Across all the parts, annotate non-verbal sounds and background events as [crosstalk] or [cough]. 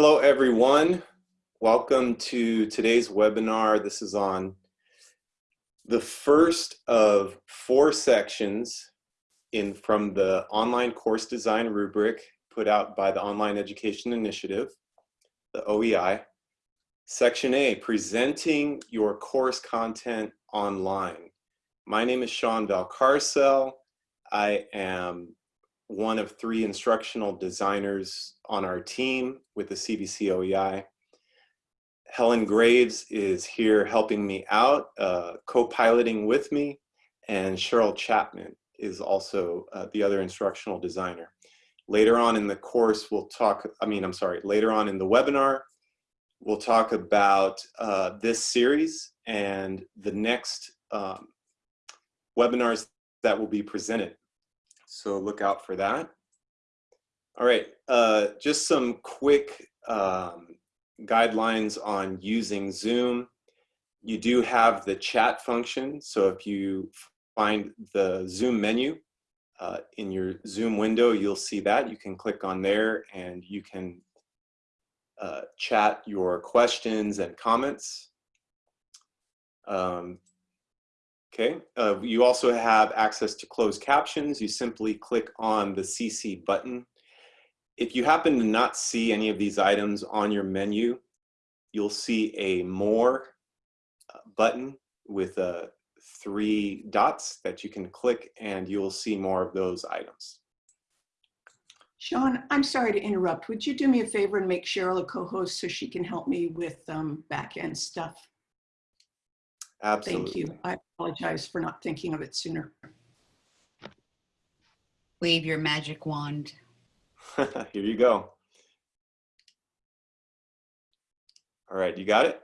Hello, everyone. Welcome to today's webinar. This is on the first of four sections in from the online course design rubric put out by the Online Education Initiative, the OEI. Section A, presenting your course content online. My name is Sean Valcarcel. I am one of three instructional designers on our team with the CVC OEI. Helen Graves is here helping me out, uh, co-piloting with me, and Cheryl Chapman is also uh, the other instructional designer. Later on in the course, we'll talk, I mean, I'm sorry, later on in the webinar, we'll talk about uh, this series and the next um, webinars that will be presented. So look out for that. All right, uh, just some quick um, guidelines on using Zoom. You do have the chat function. So if you find the Zoom menu uh, in your Zoom window, you'll see that. You can click on there and you can uh, chat your questions and comments. Um, okay, uh, you also have access to closed captions. You simply click on the CC button if you happen to not see any of these items on your menu, you'll see a more uh, button with uh, three dots that you can click and you'll see more of those items. Sean, I'm sorry to interrupt. Would you do me a favor and make Cheryl a co-host so she can help me with um, back-end stuff? Absolutely. Thank you. I apologize for not thinking of it sooner. Wave your magic wand. [laughs] Here you go. All right, you got it?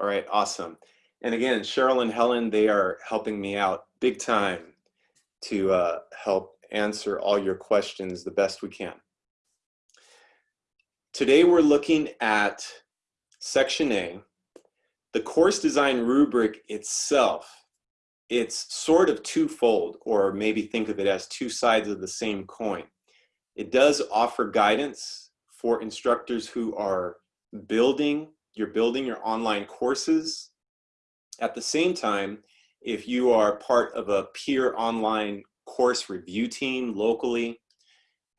All right, awesome. And again, Cheryl and Helen, they are helping me out big time to uh, help answer all your questions the best we can. Today we're looking at section A, the course design rubric itself it's sort of twofold, or maybe think of it as two sides of the same coin. It does offer guidance for instructors who are building, you're building your online courses. At the same time, if you are part of a peer online course review team locally,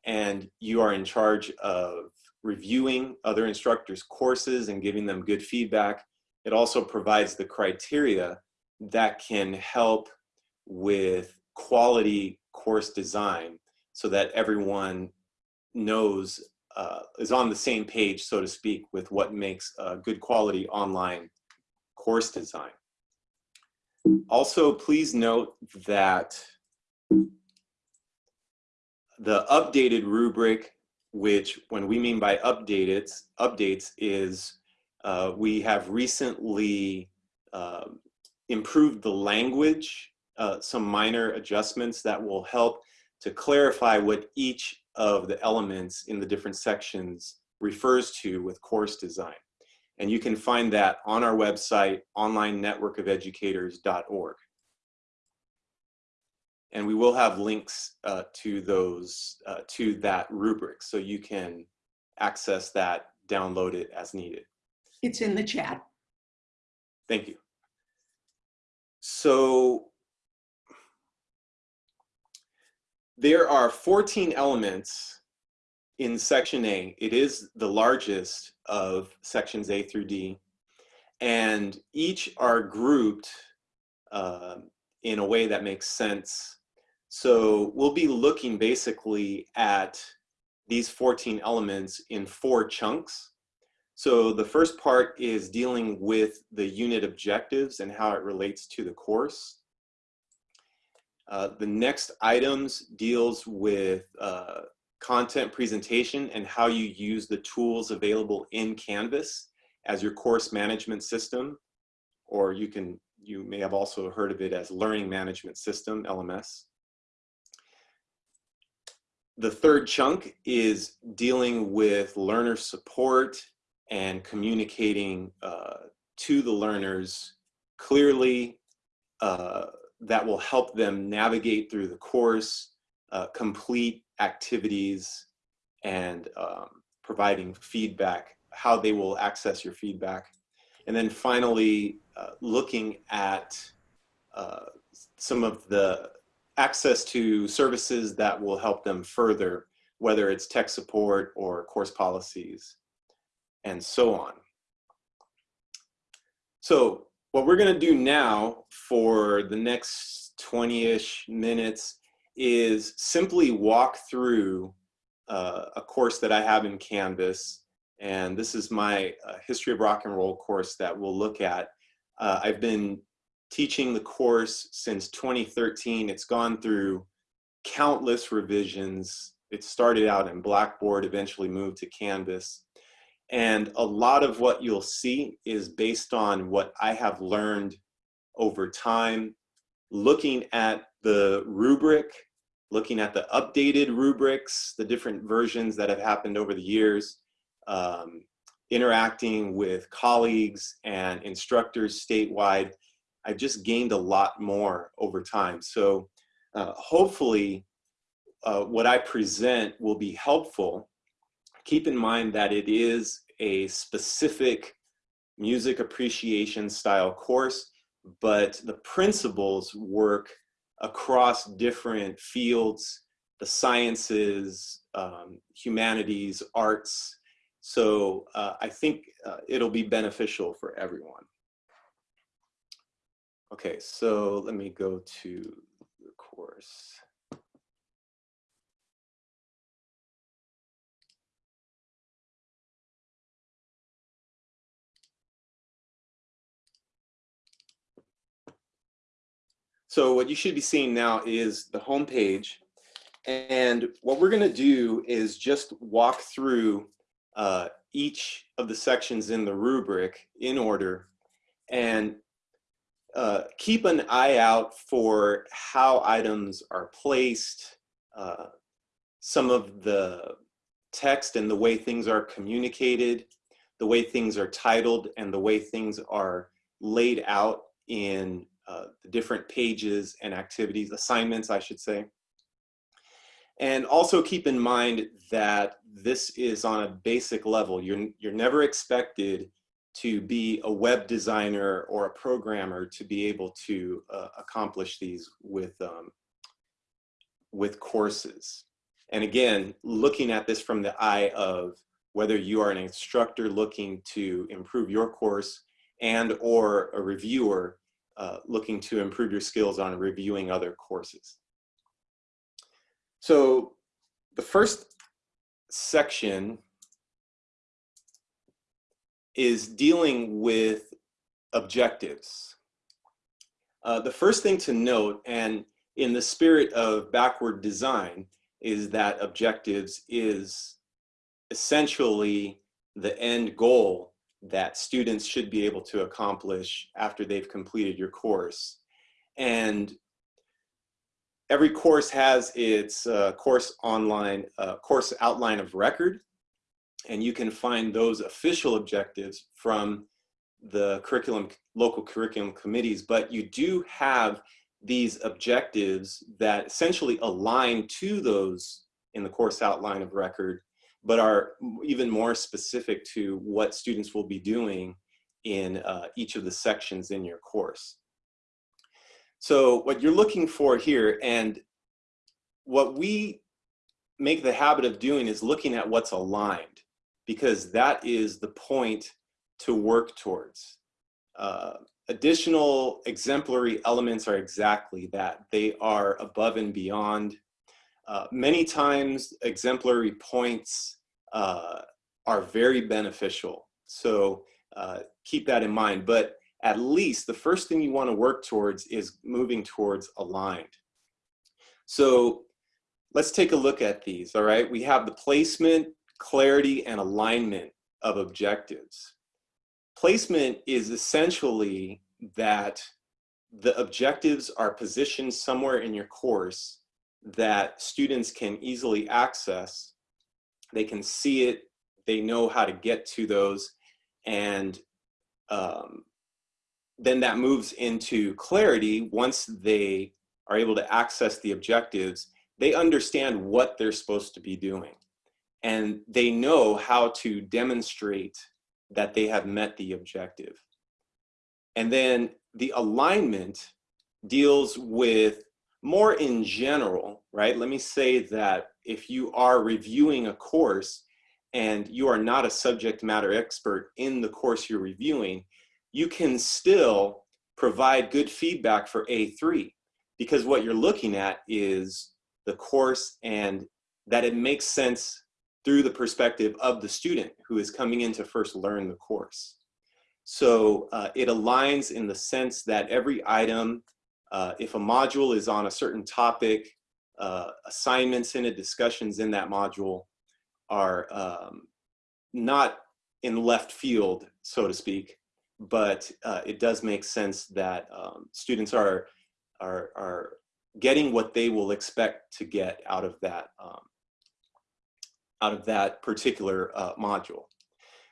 and you are in charge of reviewing other instructors' courses and giving them good feedback, it also provides the criteria that can help with quality course design so that everyone knows, uh, is on the same page, so to speak, with what makes a good quality online course design. Also, please note that the updated rubric, which when we mean by updated, updates is uh, we have recently uh, improved the language, uh, some minor adjustments that will help to clarify what each of the elements in the different sections refers to with course design. And you can find that on our website, onlinenetworkofeducators.org. And we will have links uh, to those, uh, to that rubric, so you can access that, download it as needed. It's in the chat. Thank you. So there are 14 elements in section A. It is the largest of sections A through D. And each are grouped uh, in a way that makes sense. So we'll be looking basically at these 14 elements in four chunks. So the first part is dealing with the unit objectives and how it relates to the course. Uh, the next items deals with uh, content presentation and how you use the tools available in Canvas as your course management system, or you can you may have also heard of it as learning management system, LMS. The third chunk is dealing with learner support and communicating uh, to the learners clearly uh, that will help them navigate through the course, uh, complete activities, and um, providing feedback, how they will access your feedback. And then finally, uh, looking at uh, some of the access to services that will help them further, whether it's tech support or course policies and so on. So what we're gonna do now for the next 20-ish minutes is simply walk through uh, a course that I have in Canvas. And this is my uh, History of Rock and Roll course that we'll look at. Uh, I've been teaching the course since 2013. It's gone through countless revisions. It started out in Blackboard, eventually moved to Canvas. And a lot of what you'll see is based on what I have learned over time, looking at the rubric, looking at the updated rubrics, the different versions that have happened over the years, um, interacting with colleagues and instructors statewide, I've just gained a lot more over time. So uh, hopefully uh, what I present will be helpful. Keep in mind that it is a specific music appreciation style course, but the principles work across different fields, the sciences, um, humanities, arts. So uh, I think uh, it'll be beneficial for everyone. Okay, so let me go to the course. So what you should be seeing now is the home page. And what we're gonna do is just walk through uh, each of the sections in the rubric in order and uh, keep an eye out for how items are placed, uh, some of the text and the way things are communicated, the way things are titled and the way things are laid out in uh, the different pages and activities, assignments, I should say. And also keep in mind that this is on a basic level. You're, you're never expected to be a web designer or a programmer to be able to uh, accomplish these with, um, with courses. And again, looking at this from the eye of whether you are an instructor looking to improve your course and or a reviewer uh, looking to improve your skills on reviewing other courses. So the first section is dealing with objectives. Uh, the first thing to note, and in the spirit of backward design, is that objectives is essentially the end goal that students should be able to accomplish after they've completed your course. And every course has its uh, course online, uh, course outline of record, and you can find those official objectives from the curriculum, local curriculum committees, but you do have these objectives that essentially align to those in the course outline of record but are even more specific to what students will be doing in uh, each of the sections in your course. So what you're looking for here, and what we make the habit of doing is looking at what's aligned, because that is the point to work towards. Uh, additional exemplary elements are exactly that. They are above and beyond. Uh, many times exemplary points uh, are very beneficial. So uh, keep that in mind. But at least the first thing you want to work towards is moving towards aligned. So let's take a look at these, all right? We have the placement, clarity, and alignment of objectives. Placement is essentially that the objectives are positioned somewhere in your course that students can easily access they can see it, they know how to get to those, and um, then that moves into clarity once they are able to access the objectives, they understand what they're supposed to be doing. and they know how to demonstrate that they have met the objective. And then the alignment deals with more in general, right? Let me say that if you are reviewing a course and you are not a subject matter expert in the course you're reviewing, you can still provide good feedback for A3 because what you're looking at is the course and that it makes sense through the perspective of the student who is coming in to first learn the course. So uh, it aligns in the sense that every item, uh, if a module is on a certain topic, uh, assignments in it, discussions in that module are um, not in left field, so to speak, but uh, it does make sense that um, students are, are, are getting what they will expect to get out of that, um, out of that particular uh, module.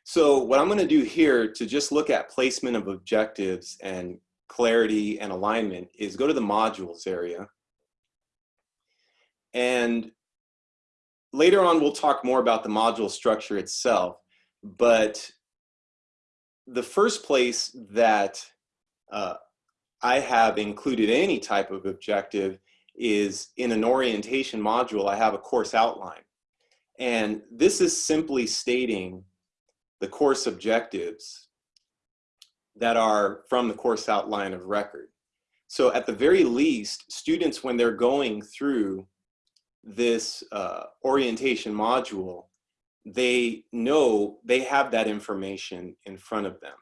So what I'm gonna do here to just look at placement of objectives and clarity and alignment is go to the modules area. And later on, we'll talk more about the module structure itself, but the first place that uh, I have included any type of objective is in an orientation module, I have a course outline. And this is simply stating the course objectives that are from the course outline of record. So at the very least, students, when they're going through this uh, orientation module, they know they have that information in front of them.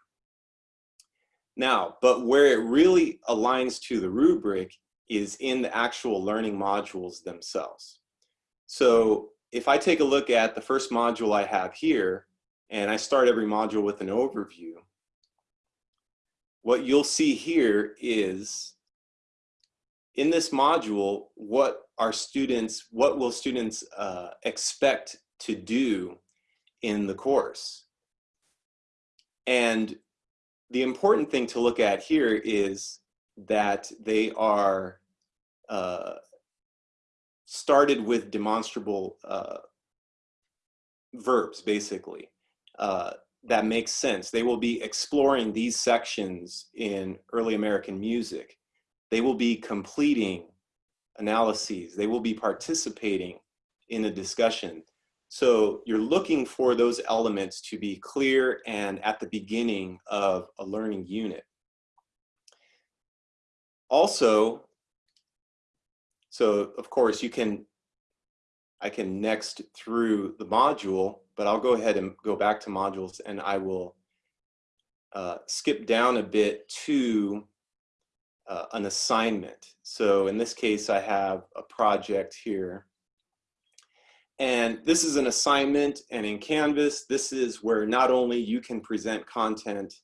Now, but where it really aligns to the rubric is in the actual learning modules themselves. So if I take a look at the first module I have here, and I start every module with an overview, what you'll see here is in this module, what are students, what will students uh, expect to do in the course? And the important thing to look at here is that they are uh, started with demonstrable uh, verbs, basically. Uh, that makes sense. They will be exploring these sections in early American music. They will be completing analyses. They will be participating in a discussion. So you're looking for those elements to be clear and at the beginning of a learning unit. Also, so of course you can, I can next through the module, but I'll go ahead and go back to modules and I will uh, skip down a bit to uh, an assignment. So in this case, I have a project here. And this is an assignment and in Canvas, this is where not only you can present content,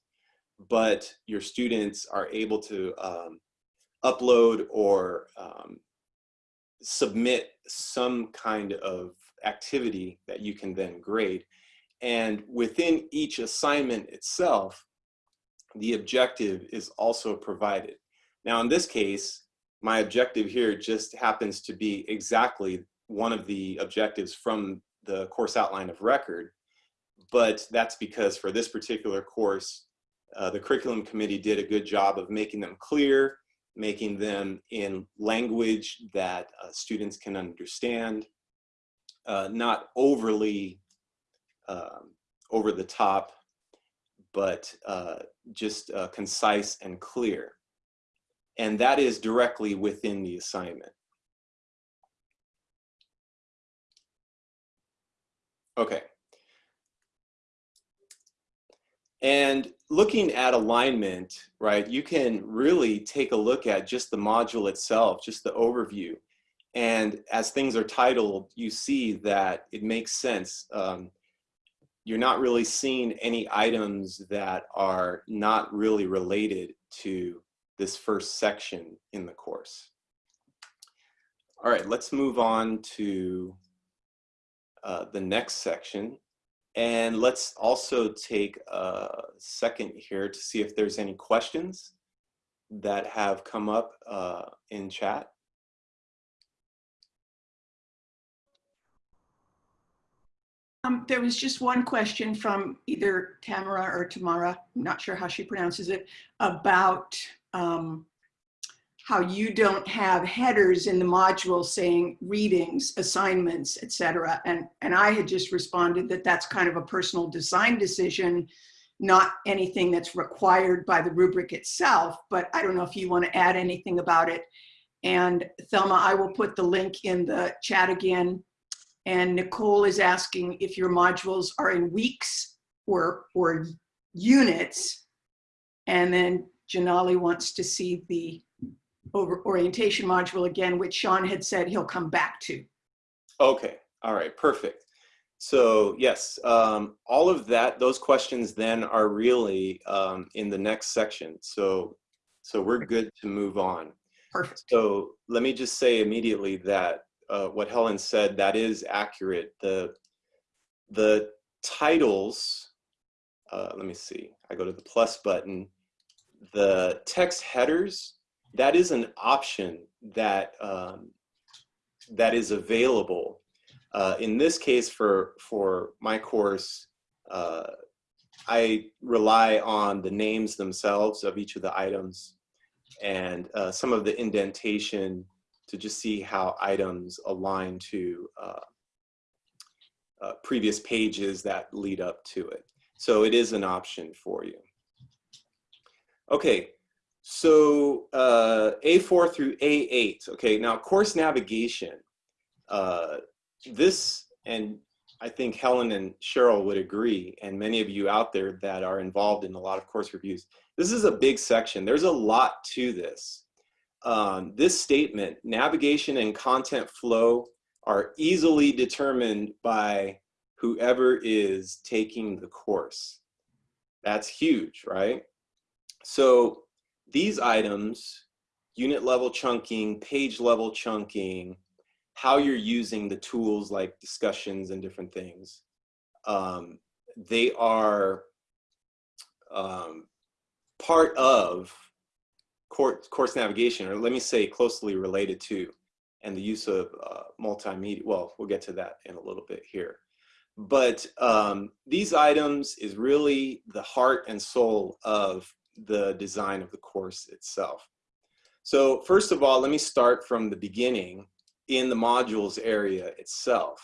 but your students are able to um, upload or um, submit some kind of activity that you can then grade. And within each assignment itself, the objective is also provided. Now in this case, my objective here just happens to be exactly one of the objectives from the course outline of record, but that's because for this particular course, uh, the curriculum committee did a good job of making them clear, making them in language that uh, students can understand, uh, not overly um, over the top, but uh, just uh, concise and clear. And that is directly within the assignment. Okay. And looking at alignment, right, you can really take a look at just the module itself, just the overview. And as things are titled, you see that it makes sense. Um, you're not really seeing any items that are not really related to this first section in the course. All right, let's move on to uh, the next section. And let's also take a second here to see if there's any questions that have come up uh, in chat. Um, there was just one question from either Tamara or Tamara, I'm not sure how she pronounces it, about um, how you don't have headers in the module saying readings, assignments, et cetera. And, and I had just responded that that's kind of a personal design decision, not anything that's required by the rubric itself, but I don't know if you want to add anything about it. And Thelma, I will put the link in the chat again. And Nicole is asking if your modules are in weeks or, or units. And then Janali wants to see the orientation module again, which Sean had said he'll come back to. Okay, all right, perfect. So yes, um, all of that, those questions then are really um, in the next section. So, so we're good to move on. Perfect. So let me just say immediately that uh, what Helen said, that is accurate. The, the titles, uh, let me see, I go to the plus button. The text headers, that is an option that, um, that is available. Uh, in this case, for, for my course, uh, I rely on the names themselves of each of the items and uh, some of the indentation to just see how items align to uh, uh, previous pages that lead up to it. So it is an option for you. Okay, so uh, A4 through A8. Okay, now course navigation. Uh, this, and I think Helen and Cheryl would agree, and many of you out there that are involved in a lot of course reviews, this is a big section. There's a lot to this. Um, this statement, navigation and content flow are easily determined by whoever is taking the course. That's huge, right? So these items, unit level chunking, page level chunking, how you're using the tools like discussions and different things, um, they are um, part of course, course navigation, or let me say closely related to, and the use of uh, multimedia. Well, we'll get to that in a little bit here. But um, these items is really the heart and soul of the design of the course itself. So first of all, let me start from the beginning in the modules area itself.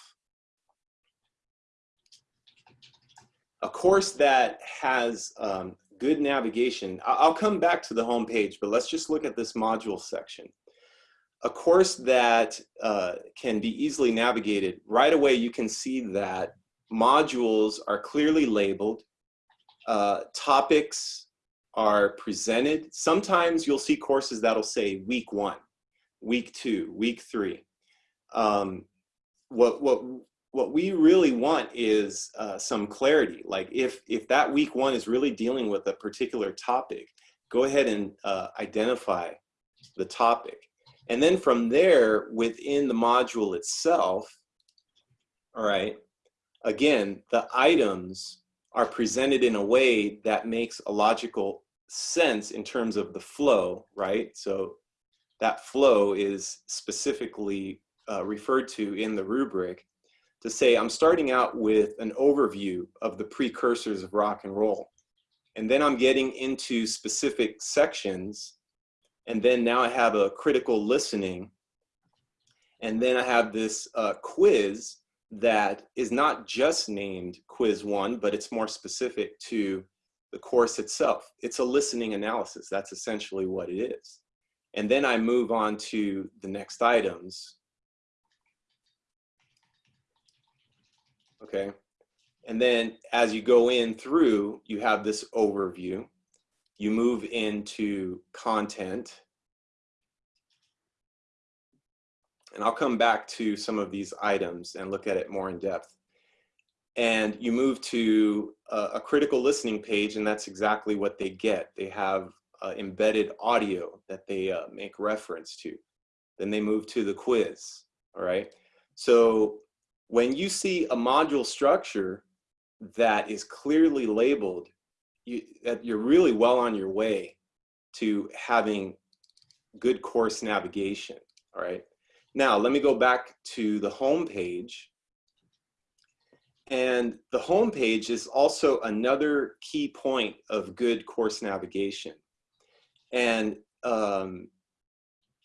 A course that has um, good navigation, I'll come back to the home page, but let's just look at this module section. A course that uh, can be easily navigated, right away you can see that modules are clearly labeled, uh, topics are presented. Sometimes you'll see courses that'll say week one, week two, week three. Um, what, what, what we really want is uh, some clarity. Like if, if that week one is really dealing with a particular topic, go ahead and uh, identify the topic. And then from there, within the module itself, all right, again, the items are presented in a way that makes a logical sense in terms of the flow, right? So that flow is specifically uh, referred to in the rubric to say I'm starting out with an overview of the precursors of rock and roll. And then I'm getting into specific sections. And then now I have a critical listening. And then I have this uh, quiz that is not just named quiz one, but it's more specific to the course itself. It's a listening analysis. That's essentially what it is. And then I move on to the next items. Okay. And then as you go in through, you have this overview. You move into content. And I'll come back to some of these items and look at it more in depth and you move to a, a, critical listening page and that's exactly what they get. They have uh, embedded audio that they uh, make reference to. Then they move to the quiz, all right? So when you see a module structure that is clearly labeled, you, that you're really well on your way to having good course navigation, all right? Now, let me go back to the home page And the home page is also another key point of good course navigation. And um,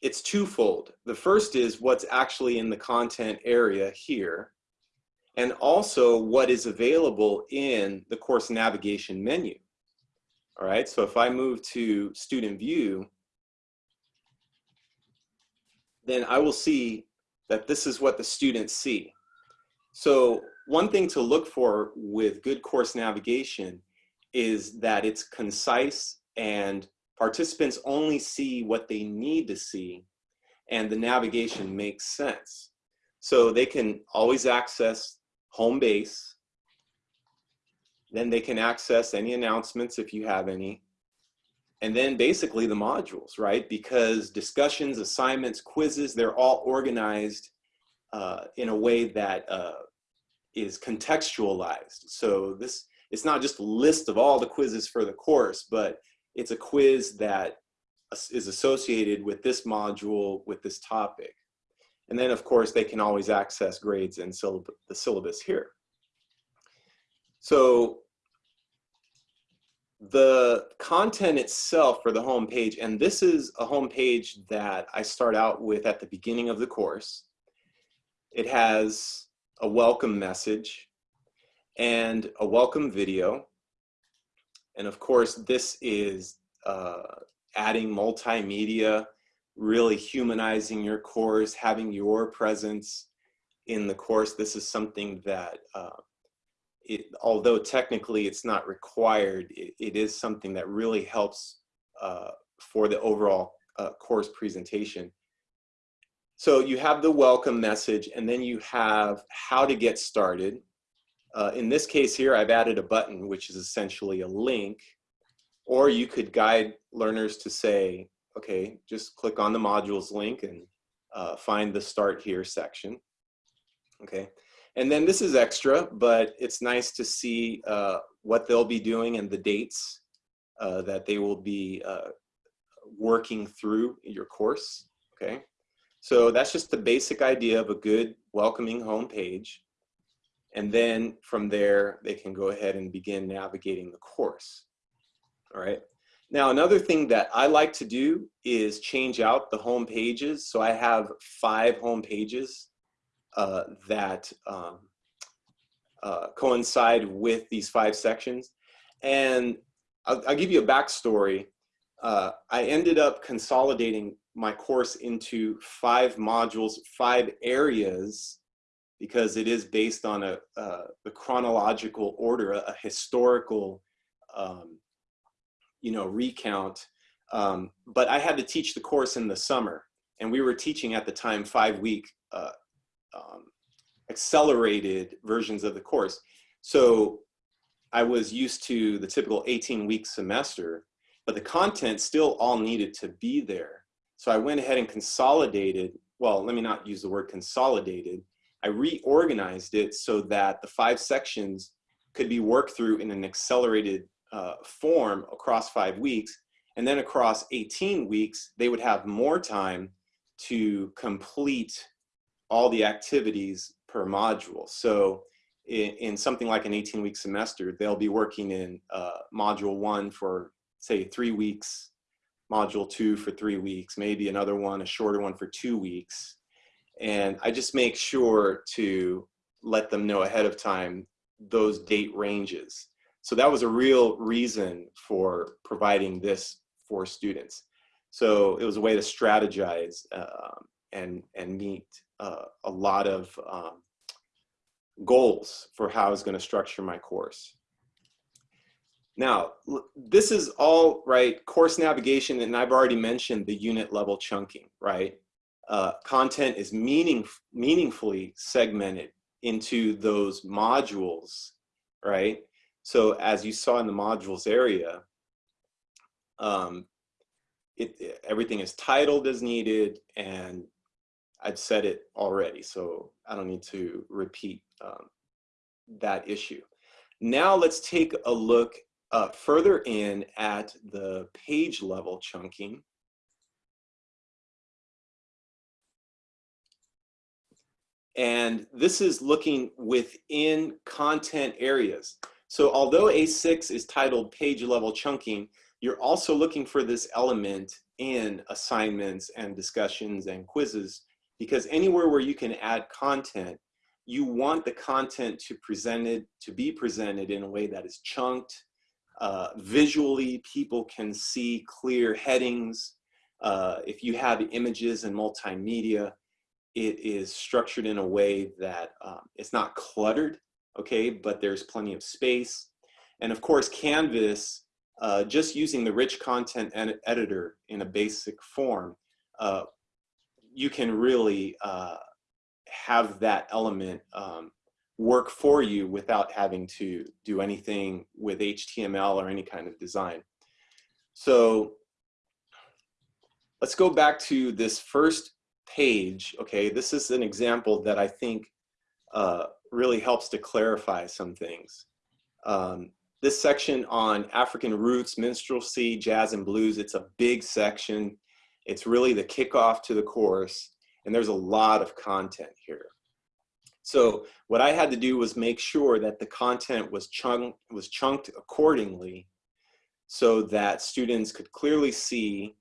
it's twofold. The first is what's actually in the content area here, and also what is available in the course navigation menu. All right, so if I move to student view, then I will see that this is what the students see. So one thing to look for with good course navigation is that it's concise and participants only see what they need to see and the navigation makes sense. So they can always access home base, then they can access any announcements if you have any, and then basically the modules, right? Because discussions, assignments, quizzes, they're all organized uh, in a way that uh, is contextualized. So this, it's not just a list of all the quizzes for the course, but it's a quiz that is associated with this module, with this topic. And then of course, they can always access grades and syllab the syllabus here. So the content itself for the home page, and this is a home page that I start out with at the beginning of the course. It has a welcome message and a welcome video. And of course, this is uh, adding multimedia, really humanizing your course, having your presence in the course. This is something that, uh, it, although technically it's not required, it, it is something that really helps uh, for the overall uh, course presentation. So you have the welcome message and then you have how to get started. Uh, in this case here, I've added a button, which is essentially a link or you could guide learners to say, okay, just click on the modules link and uh, find the start here section. Okay, and then this is extra, but it's nice to see uh, what they'll be doing and the dates uh, that they will be uh, working through your course. Okay, so that's just the basic idea of a good welcoming home page. And then from there, they can go ahead and begin navigating the course all right? Now, another thing that I like to do is change out the home pages. So I have five home pages uh, that um, uh, coincide with these five sections. And I'll, I'll give you a backstory. Uh, I ended up consolidating my course into five modules, five areas, because it is based on a, uh, the chronological order, a, a historical um, you know, recount. Um, but I had to teach the course in the summer and we were teaching at the time five week uh, um, accelerated versions of the course. So I was used to the typical 18 week semester, but the content still all needed to be there. So I went ahead and consolidated, well, let me not use the word consolidated. I reorganized it so that the five sections could be worked through in an accelerated uh, form across five weeks. And then across 18 weeks, they would have more time to complete all the activities per module. So in, in something like an 18 week semester, they'll be working in uh, module one for say three weeks, module two for three weeks, maybe another one, a shorter one for two weeks. And I just make sure to let them know ahead of time those date ranges. So that was a real reason for providing this for students. So it was a way to strategize uh, and, and meet uh, a lot of um, goals for how I was going to structure my course. Now, this is all right, course navigation, and I've already mentioned the unit level chunking, right? Uh, content is meaning, meaningfully segmented into those modules, right? So as you saw in the modules area, um, it, it, everything is titled as needed and I've said it already, so I don't need to repeat um, that issue. Now let's take a look uh, further in at the page level chunking. And this is looking within content areas. So although A6 is titled page level chunking, you're also looking for this element in assignments and discussions and quizzes because anywhere where you can add content, you want the content to presented to be presented in a way that is chunked. Uh, visually, people can see clear headings. Uh, if you have images and multimedia, it is structured in a way that um, it's not cluttered, okay, but there's plenty of space. And of course, Canvas, uh, just using the rich content ed editor in a basic form, uh, you can really uh, have that element um, work for you without having to do anything with HTML or any kind of design. So let's go back to this first page. Okay, this is an example that I think uh, really helps to clarify some things. Um, this section on African roots, minstrelsy, jazz and blues, it's a big section. It's really the kickoff to the course, and there's a lot of content here. So what I had to do was make sure that the content was chunked, was chunked accordingly so that students could clearly see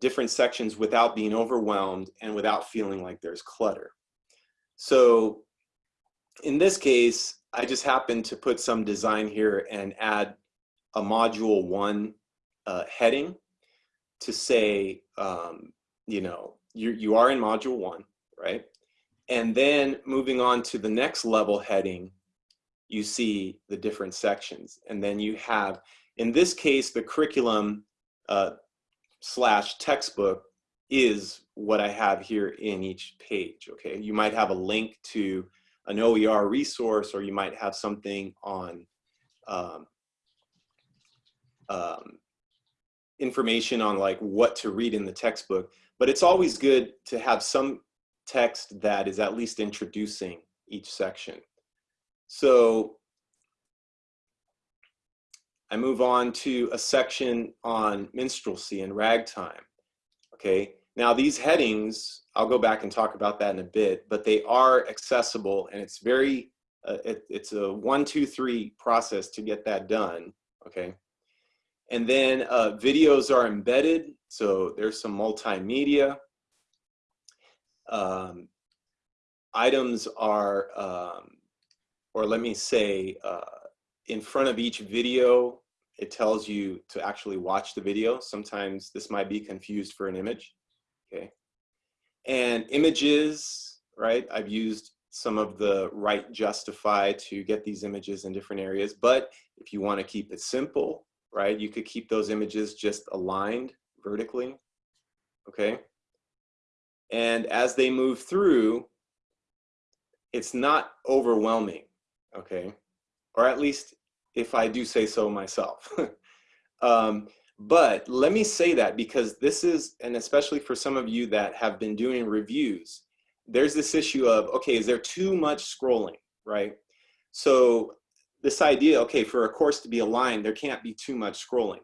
different sections without being overwhelmed and without feeling like there's clutter. So in this case, I just happened to put some design here and add a module one uh, heading to say, um, you know, you, you are in module one, right? And then moving on to the next level heading, you see the different sections. And then you have, in this case, the curriculum uh, slash textbook is what I have here in each page, okay? You might have a link to an OER resource or you might have something on um, um, information on like what to read in the textbook, but it's always good to have some text that is at least introducing each section. So I move on to a section on minstrelsy and ragtime. Okay, now these headings, I'll go back and talk about that in a bit, but they are accessible and it's very, uh, it, it's a one, two, three process to get that done. Okay, and then uh, videos are embedded, so there's some multimedia. Um, items are, um, or let me say, uh, in front of each video, it tells you to actually watch the video. Sometimes this might be confused for an image, okay? And images, right? I've used some of the right justify to get these images in different areas, but if you wanna keep it simple, right? You could keep those images just aligned vertically, okay? And as they move through, it's not overwhelming, okay? Or at least if I do say so myself. [laughs] um, but let me say that because this is, and especially for some of you that have been doing reviews, there's this issue of, okay, is there too much scrolling, right? So this idea, okay, for a course to be aligned, there can't be too much scrolling.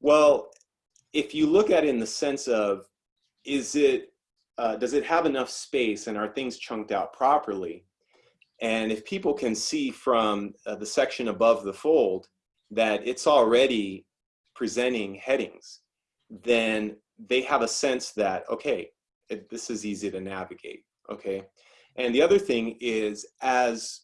Well, if you look at it in the sense of, is it uh, does it have enough space and are things chunked out properly? And if people can see from uh, the section above the fold that it's already presenting headings, then they have a sense that, okay, it, this is easy to navigate, okay? And the other thing is as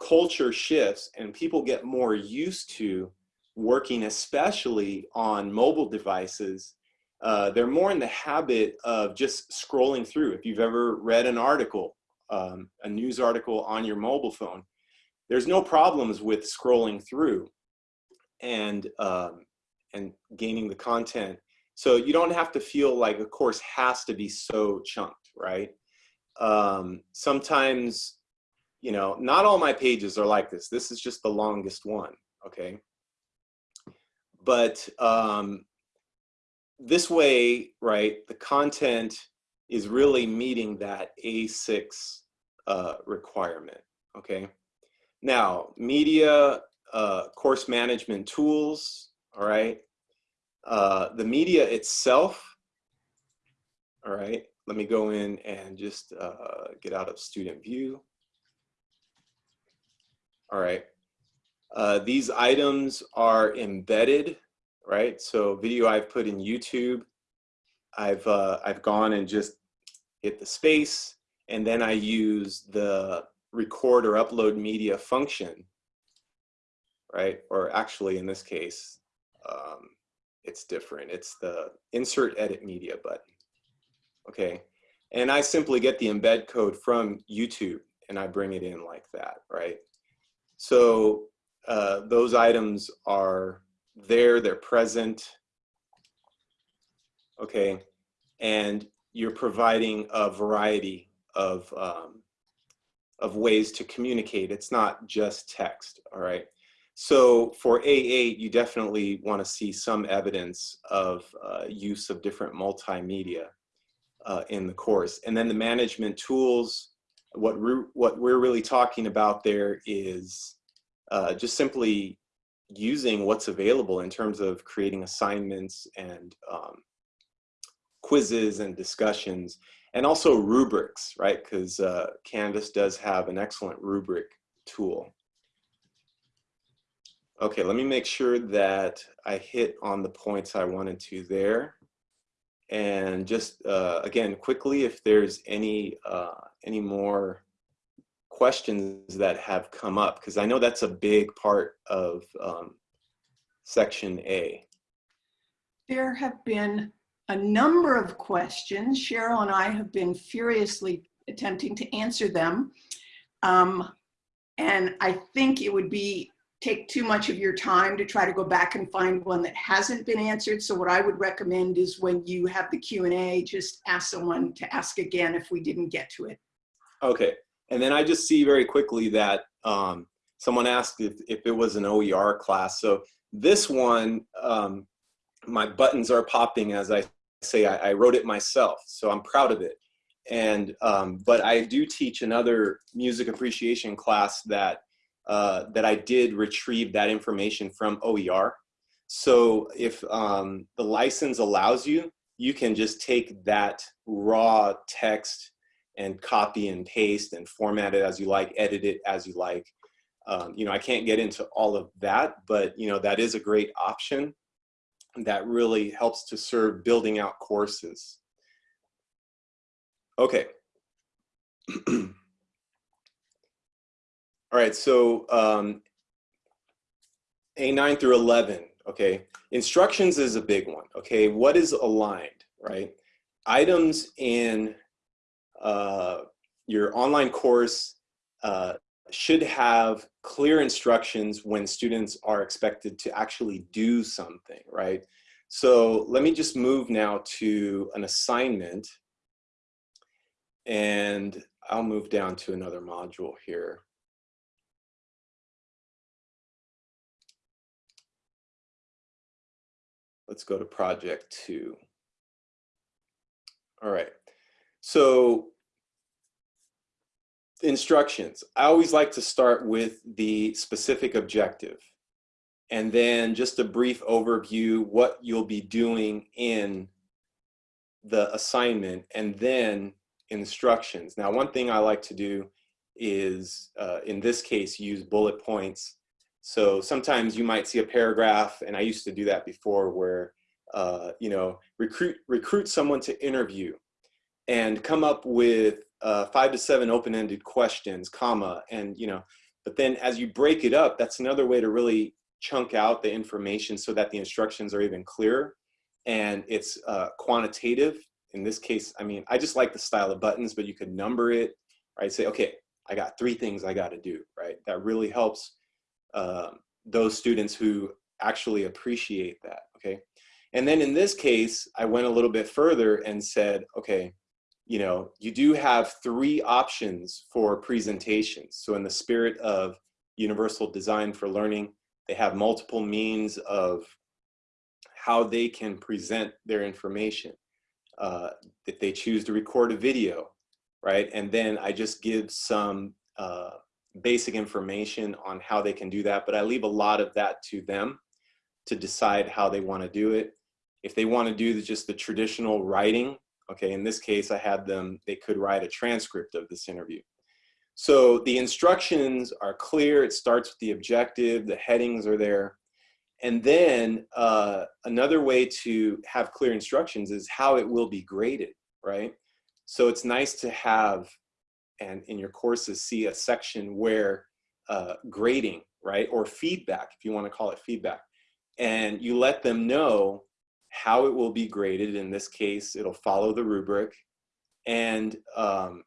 culture shifts and people get more used to working especially on mobile devices uh, they're more in the habit of just scrolling through. If you've ever read an article, um, a news article on your mobile phone, there's no problems with scrolling through and, um, and gaining the content. So you don't have to feel like a course has to be so chunked, right? Um, sometimes, you know, not all my pages are like this. This is just the longest one, okay? But um, this way, right, the content is really meeting that A6 uh, requirement, okay? Now, media, uh, course management tools, all right? Uh, the media itself, all right? let me go in and just uh, get out of student view. All right. Uh, these items are embedded, right? So video I've put in YouTube, I've, uh, I've gone and just hit the space and then I use the record or upload media function, right? Or actually in this case, um, it's different. It's the insert edit media button. Okay. And I simply get the embed code from YouTube and I bring it in like that, right? So uh, those items are there, they're present. Okay. And you're providing a variety of, um, of ways to communicate. It's not just text, all right? So for A8, you definitely want to see some evidence of uh, use of different multimedia uh, in the course. And then the management tools, what, we're, what we're really talking about there is uh, just simply using what's available in terms of creating assignments and um, quizzes and discussions, and also rubrics, right? Because uh, Canvas does have an excellent rubric tool. Okay, let me make sure that I hit on the points I wanted to there. And just, uh, again, quickly, if there's any, uh, any more questions that have come up, because I know that's a big part of um, section A. There have been a number of questions. Cheryl and I have been furiously attempting to answer them. Um, and I think it would be take too much of your time to try to go back and find one that hasn't been answered. So what I would recommend is when you have the Q&A, just ask someone to ask again if we didn't get to it. Okay, and then I just see very quickly that um, someone asked if, if it was an OER class. So this one, um, my buttons are popping as I say, I, I, wrote it myself, so I'm proud of it. And, um, but I do teach another music appreciation class that uh, that I did retrieve that information from OER. So if um, the license allows you, you can just take that raw text and copy and paste and format it as you like, edit it as you like. Um, you know, I can't get into all of that, but you know, that is a great option that really helps to serve building out courses. Okay. [clears throat] All right, so um, A9 through 11, okay. Instructions is a big one, okay. What is aligned, right? Items in uh, your online course uh, should have clear instructions when students are expected to actually do something, right? So let me just move now to an assignment and I'll move down to another module here. Let's go to project two. All right, so instructions. I always like to start with the specific objective and then just a brief overview what you'll be doing in the assignment and then instructions. Now, one thing I like to do is, uh, in this case, use bullet points so sometimes you might see a paragraph, and I used to do that before, where uh, you know recruit recruit someone to interview, and come up with uh, five to seven open-ended questions, comma, and you know. But then as you break it up, that's another way to really chunk out the information so that the instructions are even clearer, and it's uh, quantitative. In this case, I mean, I just like the style of buttons, but you could number it, right? Say, okay, I got three things I got to do, right? That really helps um, those students who actually appreciate that, okay? And then in this case, I went a little bit further and said, okay, you know, you do have three options for presentations. So in the spirit of universal design for learning, they have multiple means of how they can present their information. Uh, if they choose to record a video, right? And then I just give some uh, basic information on how they can do that, but I leave a lot of that to them to decide how they want to do it. If they want to do just the traditional writing Okay, in this case, I had them, they could write a transcript of this interview. So the instructions are clear. It starts with the objective, the headings are there. And then uh, another way to have clear instructions is how it will be graded, right? So it's nice to have, and in your courses, see a section where uh, grading, right? Or feedback, if you want to call it feedback. And you let them know how it will be graded. In this case, it'll follow the rubric. And um,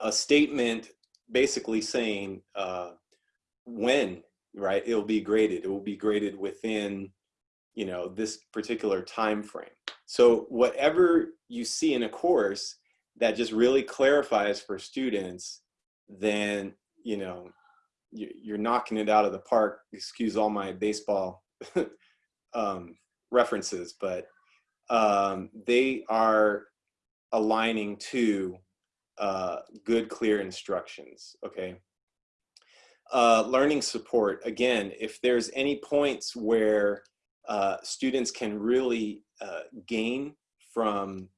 a statement basically saying uh, when, right, it'll be graded. It will be graded within, you know, this particular time frame. So whatever you see in a course that just really clarifies for students, then, you know, you're knocking it out of the park. Excuse all my baseball [laughs] um, references, but um, they are aligning to uh, good, clear instructions, okay? Uh, learning support, again, if there's any points where uh, students can really uh, gain from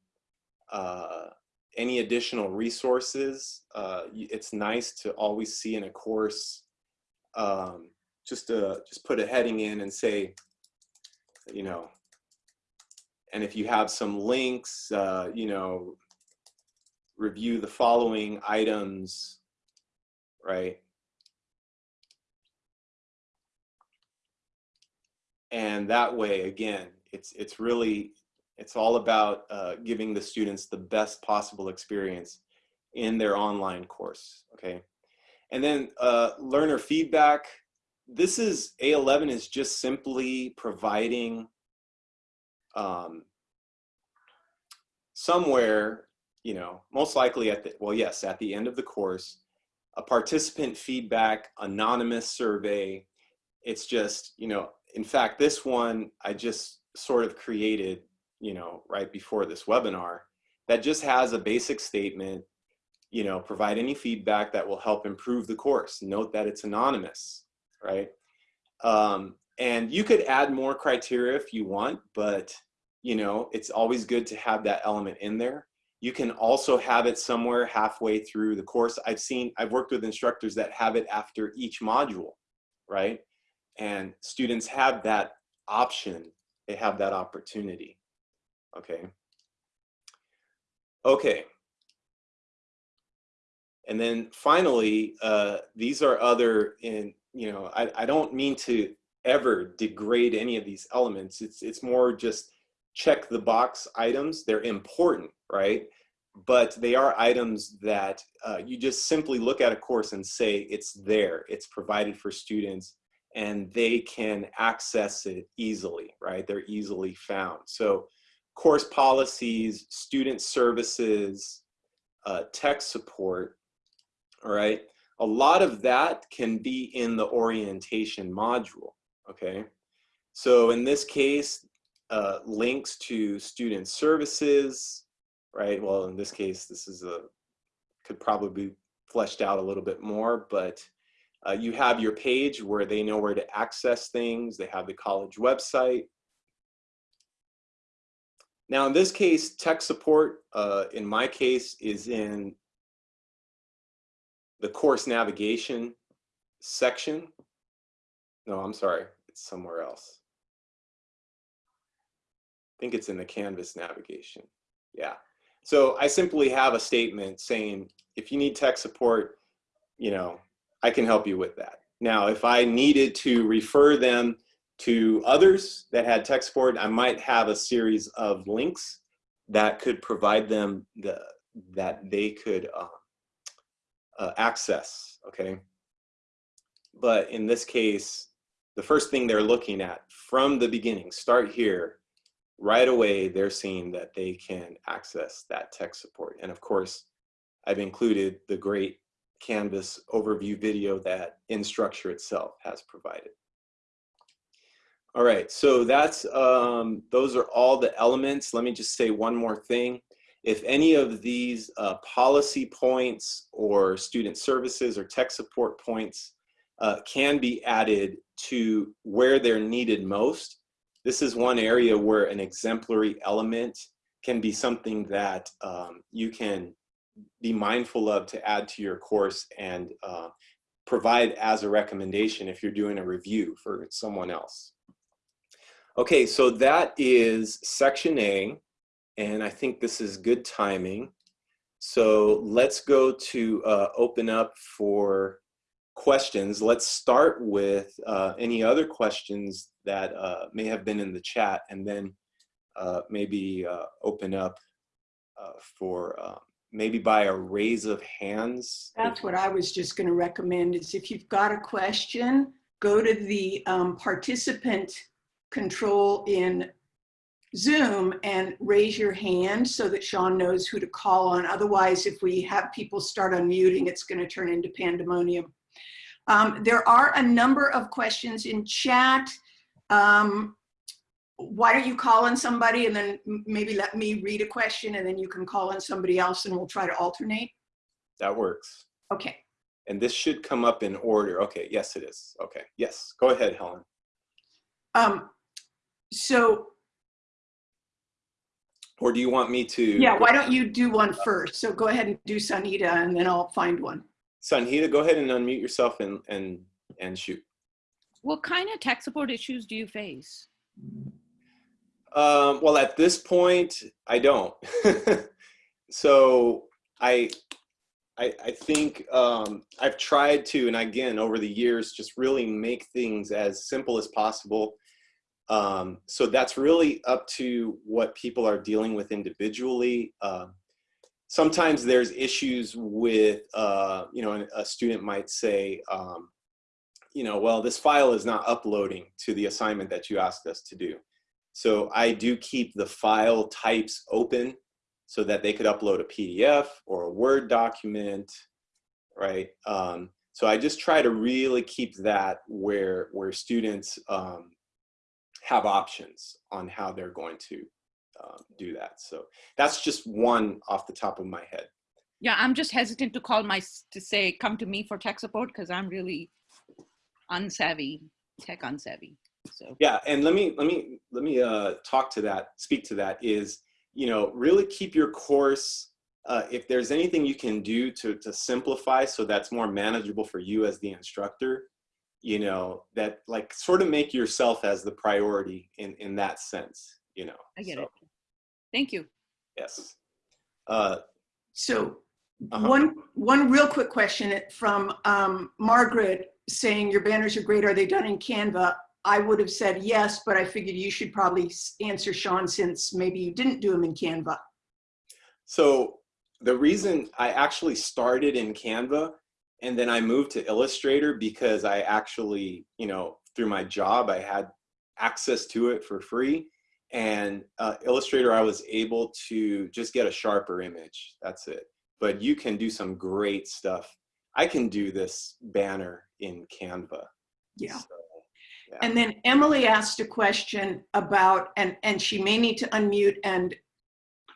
uh, any additional resources, uh, it's nice to always see in a course, um, just to just put a heading in and say, you know, and if you have some links, uh, you know, review the following items, right? And that way, again, it's, it's really, it's all about uh, giving the students the best possible experience in their online course, okay? And then uh, learner feedback. This is, A11 is just simply providing um, somewhere, you know, most likely at the, well, yes, at the end of the course, a participant feedback, anonymous survey. It's just, you know, in fact, this one I just sort of created, you know, right before this webinar that just has a basic statement, you know, provide any feedback that will help improve the course. Note that it's anonymous, right? Um, and you could add more criteria if you want, but you know, it's always good to have that element in there. You can also have it somewhere halfway through the course. I've seen, I've worked with instructors that have it after each module, right? And students have that option. They have that opportunity, okay? Okay. And then finally, uh, these are other, in you know, I, I don't mean to ever degrade any of these elements. It's, it's more just check the box items. They're important, right? But they are items that uh, you just simply look at a course and say it's there, it's provided for students, and they can access it easily, right? They're easily found. So course policies, student services, uh, tech support, all right? A lot of that can be in the orientation module, okay? So in this case, uh, links to student services, right? Well, in this case, this is a, could probably be fleshed out a little bit more, but uh, you have your page where they know where to access things. They have the college website. Now, in this case, tech support, uh, in my case, is in the course navigation section. No, I'm sorry, it's somewhere else I think it's in the Canvas navigation. Yeah. So I simply have a statement saying, if you need tech support, you know, I can help you with that. Now, if I needed to refer them to others that had tech support, I might have a series of links that could provide them the, that they could uh, uh, access, okay? But in this case, the first thing they're looking at from the beginning, start here, right away they're seeing that they can access that tech support. And of course, I've included the great Canvas overview video that Instructure itself has provided. All right, so that's um, those are all the elements. Let me just say one more thing. If any of these uh, policy points or student services or tech support points uh, can be added to where they're needed most, this is one area where an exemplary element can be something that um, you can be mindful of to add to your course and uh, provide as a recommendation if you're doing a review for someone else. Okay, so that is section A, and I think this is good timing. So let's go to uh, open up for questions. Let's start with uh, any other questions that uh, may have been in the chat and then uh, maybe uh, open up uh, for uh, maybe by a raise of hands. That's what I was just going to recommend is if you've got a question, go to the um, participant control in Zoom and raise your hand so that Sean knows who to call on. Otherwise, if we have people start unmuting, it's going to turn into pandemonium. Um, there are a number of questions in chat. Um, why don't you call on somebody and then maybe let me read a question and then you can call on somebody else and we'll try to alternate? That works. Okay. And this should come up in order. Okay, yes, it is. Okay, yes, go ahead, Helen. Um, so Or do you want me to? yeah, why don't you do one first? So go ahead and do Sanita and then I'll find one. Sanhita, go ahead and unmute yourself and, and, and shoot. What kind of tech support issues do you face? Um, well, at this point, I don't. [laughs] so I, I, I think um, I've tried to, and again, over the years, just really make things as simple as possible. Um, so that's really up to what people are dealing with individually. Uh, sometimes there's issues with, uh, you know, a student might say, um, you know, well, this file is not uploading to the assignment that you asked us to do. So I do keep the file types open so that they could upload a PDF or a Word document, right? Um, so I just try to really keep that where, where students um, have options on how they're going to um, do that. So that's just one off the top of my head. Yeah, I'm just hesitant to call my to say come to me for tech support because I'm really unsavvy, tech unsavvy. So Yeah, and let me let me let me uh, talk to that, speak to that. Is you know really keep your course. Uh, if there's anything you can do to to simplify so that's more manageable for you as the instructor, you know that like sort of make yourself as the priority in in that sense. You know. I get So, it. Thank you. Yes. Uh, So Uh-huh. one, one real quick question from um, Margaret saying your banners are great. Are they done in Canva? I would have said yes, but I figured you should probably answer Sean since maybe you didn't do them in Canva. So the reason I actually started in Canva and then I moved to Illustrator because I actually, you know, through my job, I had access to it for free. And uh, Illustrator, I was able to just get a sharper image. That's it. But you can do some great stuff. I can do this banner in Canva. Yeah. So, yeah. And then Emily asked a question about, and, and she may need to unmute and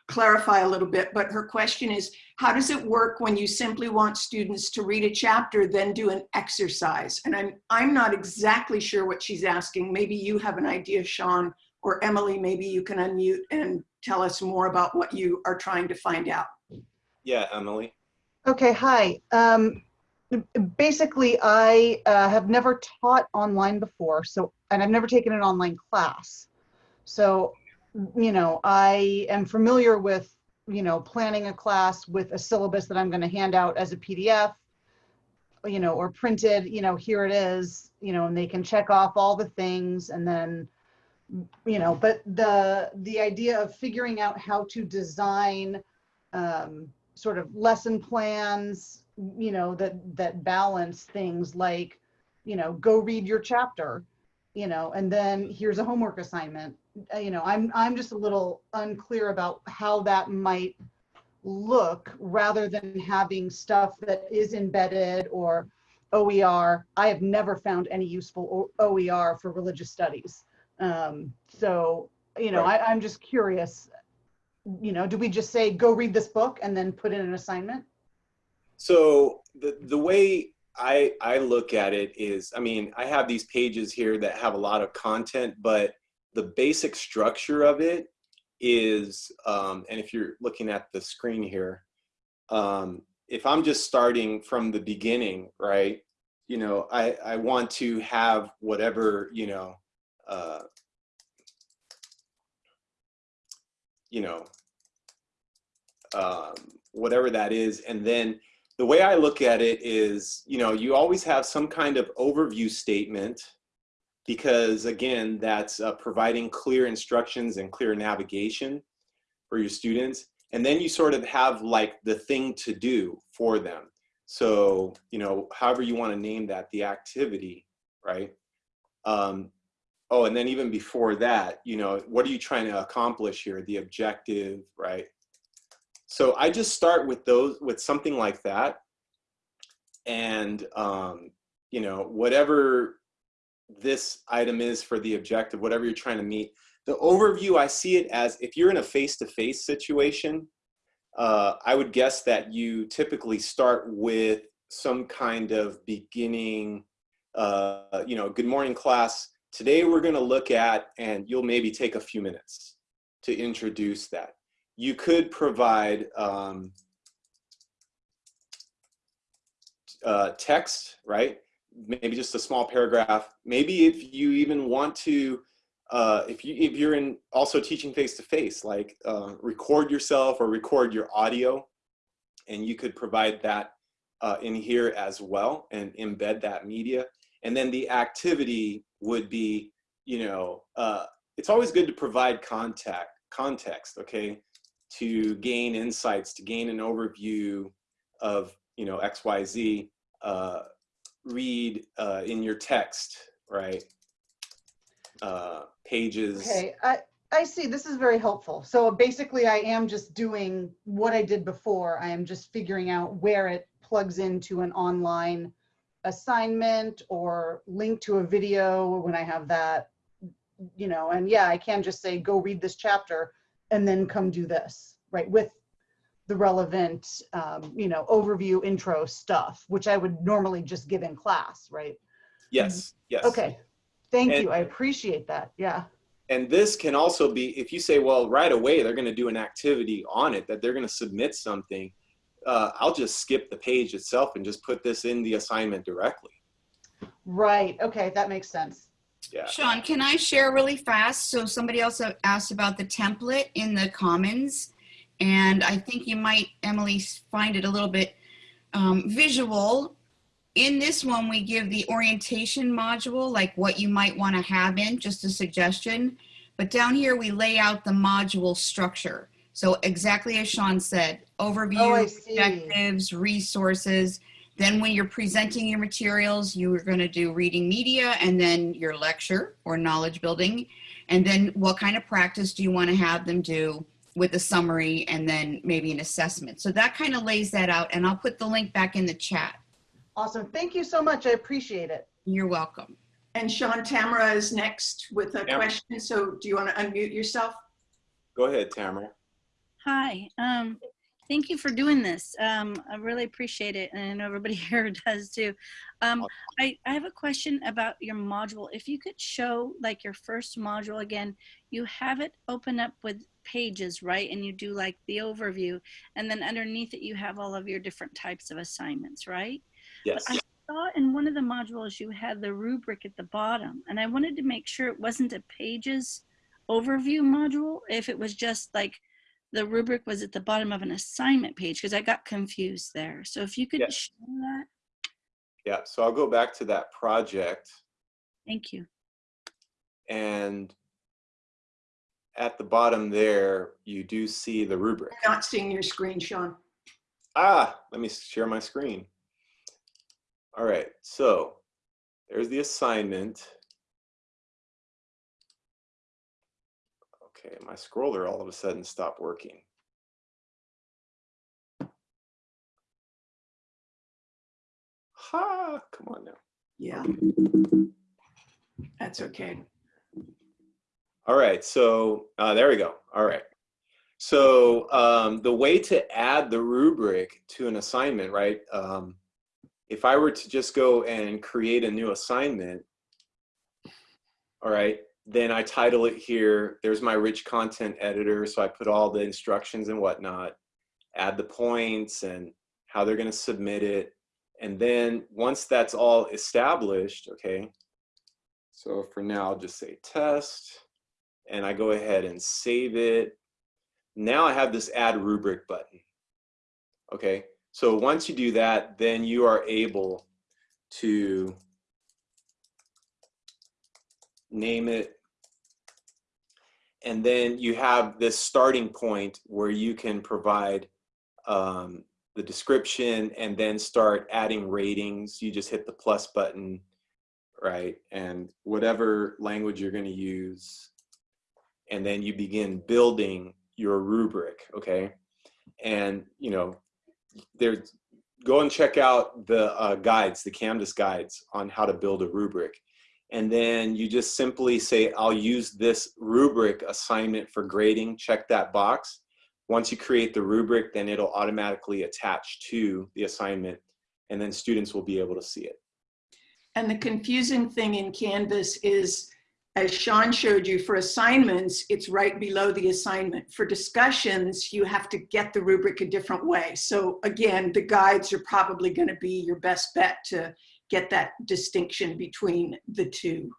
clarify a little bit, but her question is, how does it work when you simply want students to read a chapter, then do an exercise? And I'm, I'm not exactly sure what she's asking. Maybe you have an idea, Sean, or Emily, maybe you can unmute and tell us more about what you are trying to find out. yeah, Emily. Okay, hi. Um, basically, I uh, have never taught online before, so and I've never taken an online class. So, you know, I am familiar with, you know, planning a class with a syllabus that I'm going to hand out as a PDF, you know, or printed, you know, here it is, you know, and they can check off all the things and then you know, but the the idea of figuring out how to design um, sort of lesson plans, you know, that that balance things like, you know, go read your chapter, you know, and then here's a homework assignment. Uh, You know, I'm I'm just a little unclear about how that might look rather than having stuff that is embedded or OER. I have never found any useful OER for religious studies. Um, so, you know, I, I'm just curious, you know, do we just say, go read this book and then put in an assignment? So the the way I I look at it is, I mean, I have these pages here that have a lot of content, but the basic structure of it is, um, and if you're looking at the screen here, um, if I'm just starting from the beginning, right, you know, I, I want to have whatever, you know, uh, you know, um, whatever that is. And then the way I look at it is, you know, you always have some kind of overview statement because again, that's uh, providing clear instructions and clear navigation for your students. And then you sort of have like the thing to do for them. So, you know, however you want to name that, the activity, right? Um, oh, and then even before that, you know, what are you trying to accomplish here? The objective, right? So I just start with those, with something like that. And, um, you know, whatever this item is for the objective, whatever you're trying to meet, the overview, I see it as if you're in a face-to-face situation, uh, I would guess that you typically start with some kind of beginning, uh, you know, good morning class. Today we're going to look at, and you'll maybe take a few minutes to introduce that. You could provide um, uh, text, right? Maybe just a small paragraph. Maybe if you even want to, uh, if you if you're in also teaching face to face, like uh, record yourself or record your audio, and you could provide that uh, in here as well and embed that media. And then the activity would be, you know, uh, it's always good to provide contact context, okay, to gain insights, to gain an overview of, you know, X, Y, Z. Uh, read uh, in your text, right? Uh, pages. Okay, I, I see. This is very helpful. So basically I am just doing what I did before. I am just figuring out where it plugs into an online assignment or link to a video when I have that, you know, and yeah, I can just say, go read this chapter and then come do this, right? With the relevant, um, you know, overview intro stuff, which I would normally just give in class, right? Yes, yes. Okay, thank And- you. I appreciate that. Yeah. And this can also be, if you say, well, right away, they're going to do an activity on it, that they're going to submit something, uh, I'll just skip the page itself and just put this in the assignment directly. Right. Okay, that makes sense. Yeah. Sean, can I share really fast? So somebody else asked about the template in the Commons. And I think you might, Emily, find it a little bit um, visual. In this one, we give the orientation module, like what you might want to have in, just a suggestion. But down here, we lay out the module structure. So exactly as Sean said, Oh, overview, see. objectives, resources. Then when you're presenting your materials, you are going to do reading media and then your lecture or knowledge building. And then what kind of practice do you want to have them do with a summary and then maybe an assessment? So that kind of lays that out and I'll put the link back in the chat. Awesome. Thank you so much. I appreciate it. You're welcome. And Sean Tamara is next with a Yeah. question. So do you want to unmute yourself? Go ahead, Tamara. Hi, um, thank you for doing this. Um, I really appreciate it, and I know everybody [laughs] here does too. Um, I, I have a question about your module. If you could show like your first module again, you have it open up with pages, right? And you do like the overview, and then underneath it you have all of your different types of assignments, right? Yes. I saw in one of the modules you had the rubric at the bottom, and I wanted to make sure it wasn't a pages overview module, if it was just like the rubric was at the bottom of an assignment page, because I got confused there. So if you could Yes. show that, Yeah. So I'll go back to that project thank you. and at the bottom there, you do see the rubric. I'm Not seeing your screen, Sean. Ah, let me share my screen. All right, so there's the assignment. Okay, my scroller all of a sudden stopped working. Ha, come on now. Yeah. That's okay. All right, so uh, there we go. All right. So um, the way to add the rubric to an assignment, right? Um, if I were to just go and create a new assignment, all right, then I title it here. There's my rich content editor. So I put all the instructions and whatnot, add the points and how they're going to submit it. And then once that's all established, okay, so for now, I'll just say test and I go ahead and save it. Now I have this add rubric button. Okay, so once you do that, then you are able to name it. And then you have this starting point where you can provide um, the description and then start adding ratings. You just hit the plus button, right? And whatever language you're going to use. And then you begin building your rubric, okay? And, you know, there's, go and check out the uh, guides, the Canvas guides on how to build a rubric. And then you just simply say, I'll use this rubric assignment for grading, check that box. Once you create the rubric, then it'll automatically attach to the assignment and then students will be able to see it. And the confusing thing in Canvas is, as Sean showed you, for assignments, it's right below the assignment. For discussions, you have to get the rubric a different way. So again, the guides are probably gonna be your best bet to get that distinction between the two.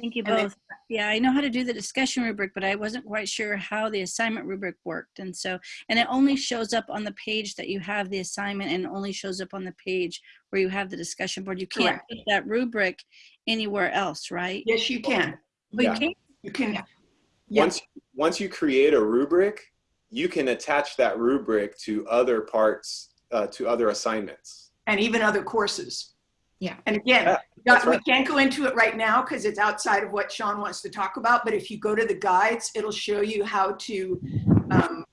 Thank you And then- both. Yeah, I know how to do the discussion rubric, but I wasn't quite sure how the assignment rubric worked. And so, and it only shows up on the page that you have the assignment and only shows up on the page where you have the discussion board. You can't Correct. put that rubric anywhere else, right? Yes, you can. You Yeah. can? You can, yeah. Once, once you create a rubric, you can attach that rubric to other parts, uh, to other assignments. and even other courses. Yeah. And again, Yeah, we got- that's we can't go into it right now because it's outside of what Sean wants to talk about, but if you go to the guides, it'll show you how to um,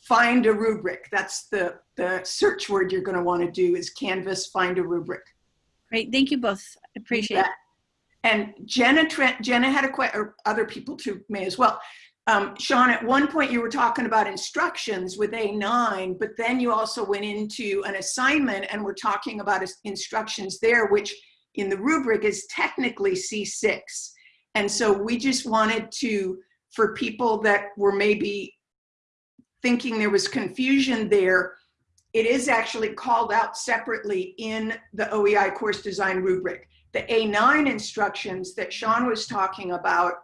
find a rubric. That's the, the search word you're going to want to do is Canvas find a rubric. Great. Thank you both. I appreciate it. And Jenna, Trent, Jenna had a question, or other people too may as well. Um, Sean, at one point you were talking about instructions with A9, but then you also went into an assignment and we're talking about instructions there, which in the rubric is technically C6. And so we just wanted to, for people that were maybe thinking there was confusion there, it is actually called out separately in the OEI course design rubric. The A9 instructions that Sean was talking about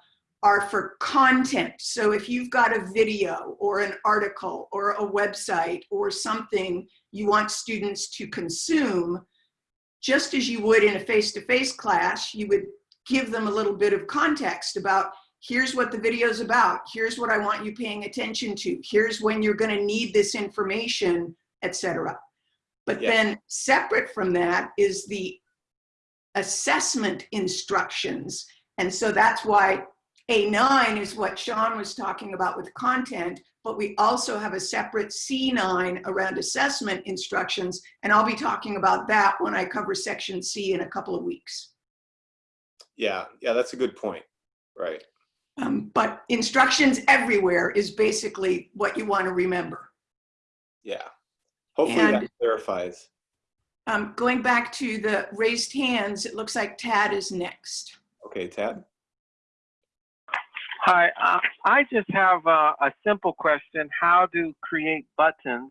are for content. So if you've got a video or an article or a website or something you want students to consume, just as you would in a face-to-face class, you would give them a little bit of context about here's what the video is about, here's what I want you paying attention to, here's when you're gonna need this information, etc. But then separate from that is the assessment instructions. And so that's why A9 is what Sean was talking about with content, but we also have a separate C9 around assessment instructions. And I'll be talking about that when I cover section C in a couple of weeks. Yeah, yeah, that's a good point. Right. Um, but instructions everywhere is basically what you want to remember. Yeah. Hopefully And- that clarifies. Um, going back to the raised hands, it looks like Tad is next. Okay, Tad? Hi, uh, I just have a, a simple question, how to create buttons?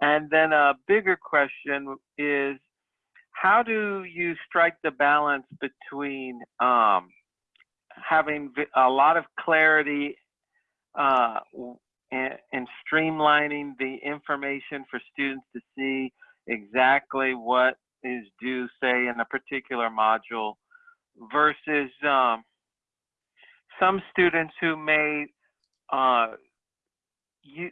And then a bigger question is, how do you strike the balance between um, having a lot of clarity uh, and, and streamlining the information for students to see exactly what is due, say, in a particular module versus um, some students who may uh, you,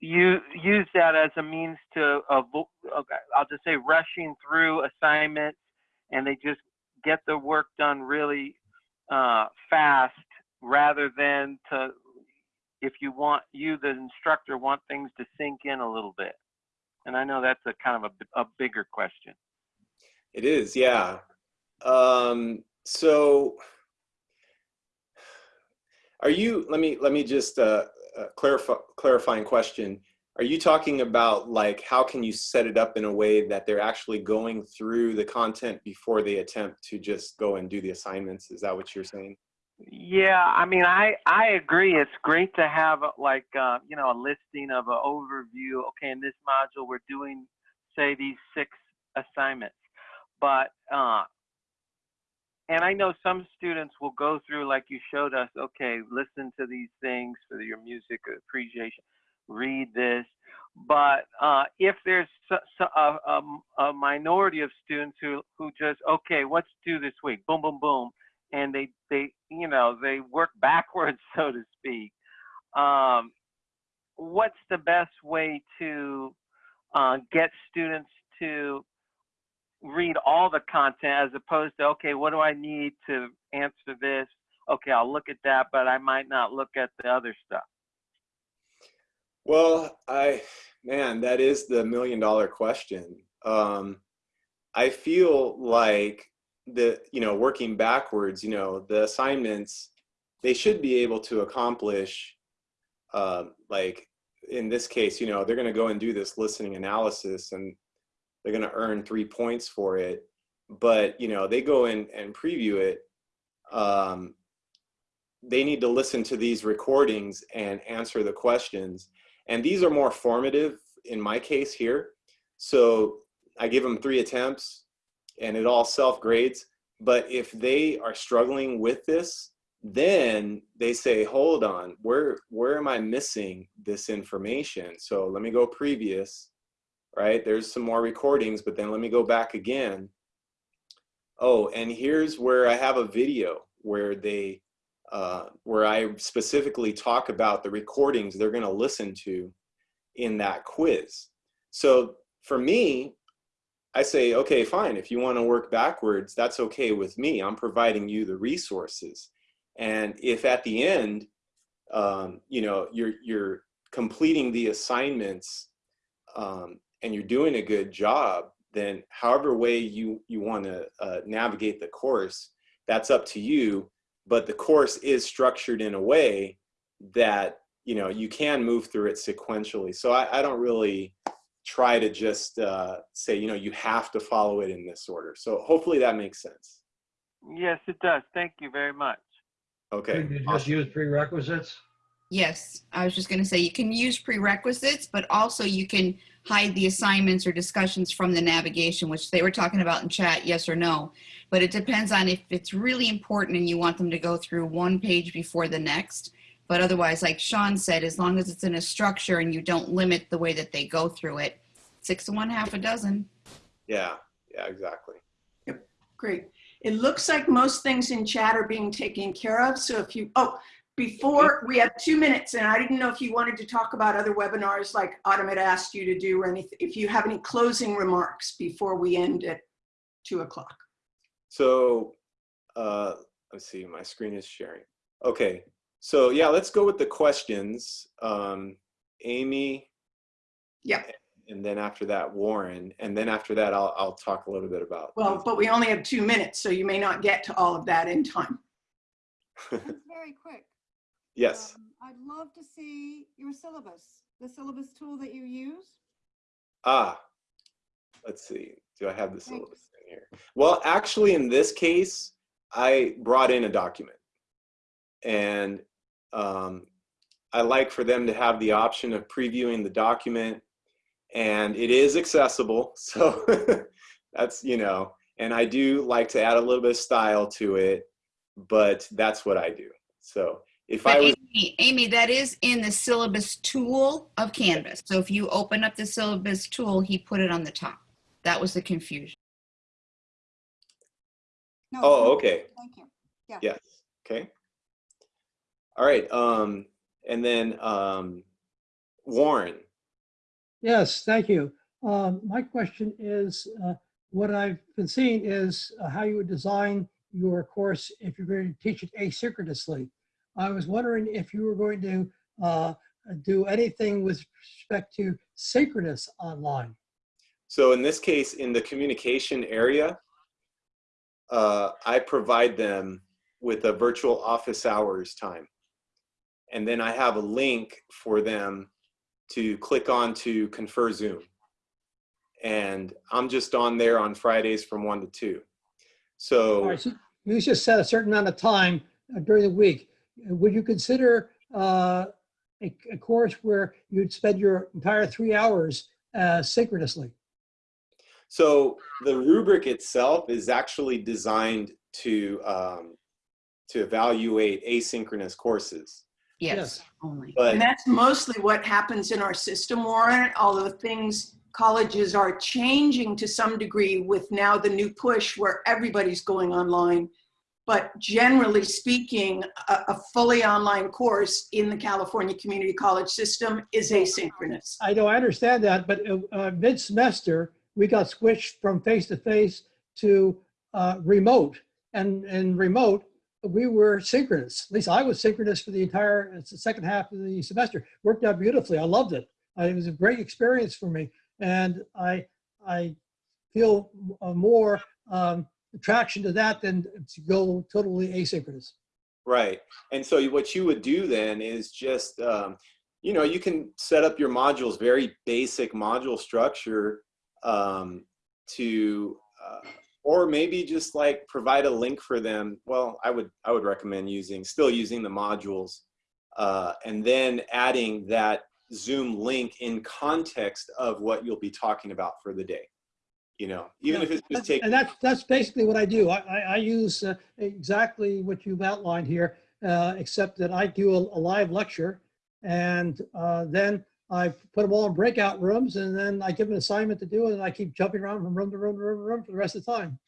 you use that as a means to avo- okay, I'll just say rushing through assignments and they just get the work done really uh, fast rather than to if you want you the instructor want things to sink in a little bit and I know that's a kind of a, a bigger question It is, yeah. Um, so are you, let me, let me just uh, uh, clarify, clarifying question. Are you talking about like, how can you set it up in a way that they're actually going through the content before they attempt to just go and do the assignments? Is that what you're saying? Yeah, I mean, I I agree. It's great to have like uh, you know a listing of an overview. Okay, in this module we're doing say these six assignments, but uh, and I know some students will go through like you showed us. Okay, listen to these things for your music appreciation. Read this, but uh, if there's a, a, a minority of students who who just okay, what's due this week? Boom, boom, boom and they they you know they work [laughs] backwards so to speak. Um, what's the best way to uh, get students to read all the content as opposed to okay what do i need to answer this? Okay i'll look at that but i might not look at the other stuff. Well, I, man, that is the million dollar question. Um, I feel like the, you know, working backwards, you know, the assignments, they should be able to accomplish, um, like in this case, you know, they're going to go and do this listening analysis and they're going to earn three points for it. But, you know, they go in and preview it. Um, they need to listen to these recordings and answer the questions. And these are more formative in my case here. So I give them three attempts and it all self grades. But if they are struggling with this, then they say, hold on, where, where am I missing this information? So let me go previous, right? There's some more recordings, but then let me go back again. Oh, and here's where I have a video where they, uh, where I specifically talk about the recordings they're gonna listen to in that quiz. So for me, I say, okay, fine. If you want to work backwards, that's okay with me. I'm providing you the resources. And if at the end, um, you know, you're, you're completing the assignments um, and you're doing a good job, then however way you, you want to uh, navigate the course, that's up to you. But the course is structured in a way that, you know, you can move through it sequentially. So I, I don't really, try to just uh, say, you know, you have to follow it in this order. So hopefully that makes sense. yes it does thank you very much Okay. Could you just use prerequisites? Yes, I was just going to say you can use prerequisites, but also you can hide the assignments or discussions from the navigation, which they were talking about in chat, yes or no. But it depends on if it's really important and you want them to go through one page before the next. But otherwise, like Sean said, as long as it's in a structure and you don't limit the way that they go through it, six to one, half a dozen. Yeah, yeah, exactly. Yep. Great. It looks like most things in chat are being taken care of. So if you, oh, before we have two minutes and I didn't know if you wanted to talk about other webinars like Autumn had asked you to do or anything, if you have any closing remarks before we end at two o'clock. So uh, let's see, my screen is sharing. Okay, so yeah, let's go with the questions. Um, Amy, Yeah, and then after that, Warren, and then after that, I'll, I'll talk a little bit about. well, but we only have two minutes, so you may not get to all of that in time. [laughs] Very quick. yes. Um, I'd love to see your syllabus, the syllabus tool that you use. Ah, let's see. Do I have the Thanks. syllabus in here? Well, actually, in this case, I brought in a document, and um, I like for them to have the option of previewing the document, and it is accessible. [laughs] So that's you know, and I do like to add a little bit of style to it, but that's what I do. So if I was Amy, Amy, that is in the syllabus tool of Canvas. So if you open up the syllabus tool, he put it on the top. That was the confusion. No, oh, okay. Thank you. Yes. Okay. All right. Um, and then um, Warren. Yes, thank you. Um, My question is, uh, what I've been seeing is uh, how you would design your course if you're going to teach it asynchronously. I was wondering if you were going to uh, do anything with respect to synchronous online. So in this case, in the communication area, uh, I provide them with a virtual office hours time. And then I have a link for them to click on to ConferZoom. And I'm just on there on Fridays from one to two. So right, so you just set a certain amount of time uh, during the week. Would you consider uh, a, a course where you'd spend your entire three hours uh, synchronously? So the rubric itself is actually designed to um, to evaluate asynchronous courses. Yes, Yes. only. But And that's mostly what happens in our system, Warren, although things, colleges are changing to some degree with now the new push where everybody's going online. But generally speaking, a, a fully online course in the California Community College system is asynchronous. I know, I understand that, but uh, uh, mid-semester, we got switched from face-to-face to uh, remote. And, and remote, we were synchronous. At least I was synchronous for the entire the second half of the semester. Worked out beautifully. I loved it. It was a great experience for me. And I, I feel more um, attraction to that than to go totally asynchronous. Right. And so what you would do then is just, um, you know, you can set up your modules, very basic module structure um, to, uh, or maybe just like provide a link for them. Well, I would, I would recommend using, still using the modules uh, and then adding that Zoom link in context of what you'll be talking about for the day. You know, even if it's just taking. And that's, that's basically what I do. I, I, I use uh, exactly what you've outlined here, uh, except that I do a, a live lecture and uh, then I put them all in breakout rooms and then I give them an assignment to do and I keep jumping around from room to room to room to room for the rest of the time.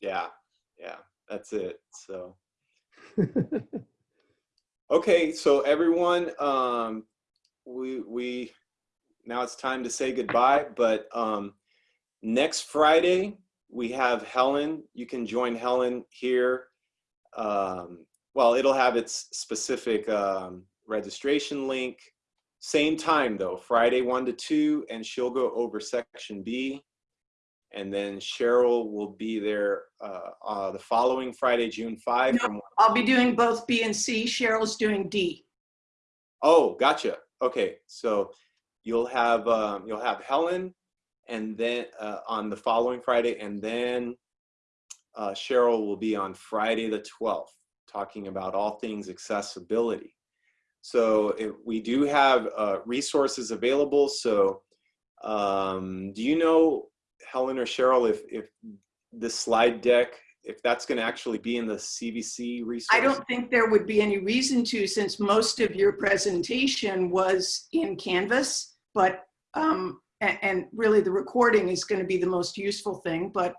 Yeah, yeah, that's it. So, [laughs] okay, so everyone, um, we we now it's time to say goodbye. But um, next Friday we have Helen. You can join Helen here. Um, well, it'll have its specific um, registration link. Same time though, Friday one to two, and she'll go over section B and then Cheryl will be there uh, uh, the following Friday, June 5. No. From, I'll be doing both B and C. Cheryl's doing D. oh, gotcha. Okay, so you'll have um, you'll have Helen, and then uh, on the following Friday, and then uh, Cheryl will be on Friday the 12th, talking about all things accessibility. So if we do have uh, resources available. So um, do you know Helen or Cheryl, if, if the slide deck, if that's going to actually be in the CVC resource? I don't think there would be any reason to since most of your presentation was in Canvas, but, um, and, and really the recording is going to be the most useful thing, but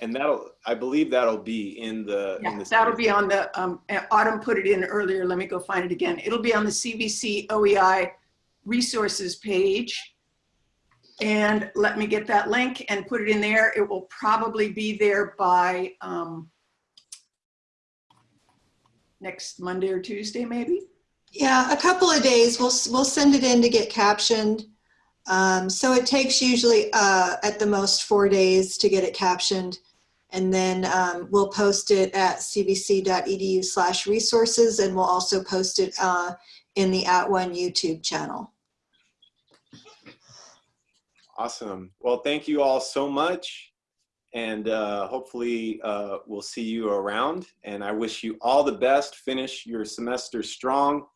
And that'll, I believe that'll be in the. in yeah, the that'll be on the, um, Autumn put it in earlier. Let me go find it again. It'll be on the CVC OEI resources page. And let me get that link and put it in there. It will probably be there by, um, next Monday or Tuesday, maybe? Yeah, a couple of days. We'll, we'll send it in to get captioned. Um, so it takes usually uh, at the most four days to get it captioned. And then um, we'll post it at cvc.edu slash resources and we'll also post it uh, in the @ONE YouTube channel. Awesome. Well, thank you all so much. And uh, hopefully uh, we'll see you around. And I wish you all the best. Finish your semester strong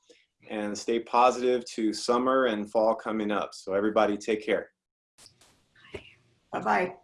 and stay positive to summer and fall coming up. So everybody take care. Bye-bye.